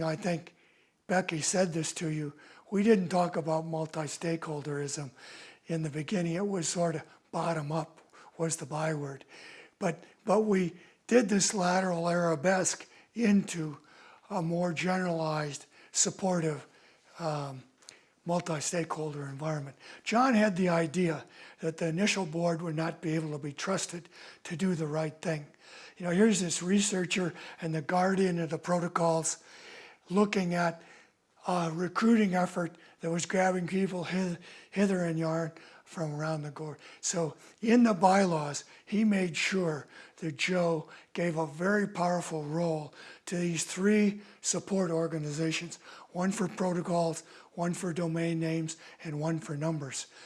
I think Becky said this to you, we didn't talk about multi-stakeholderism in the beginning. It was sort of bottom up was the byword. But, but we did this lateral arabesque into a more generalized, supportive, um, multi-stakeholder environment. John had the idea that the initial board would not be able to be trusted to do the right thing. You know, here's this researcher and the guardian of the protocols looking at a recruiting effort that was grabbing people hither, and yon from around the board. So in the bylaws, he made sure that Joe gave a very powerful role to these three support organizations, one for protocols, one for domain names, and one for numbers.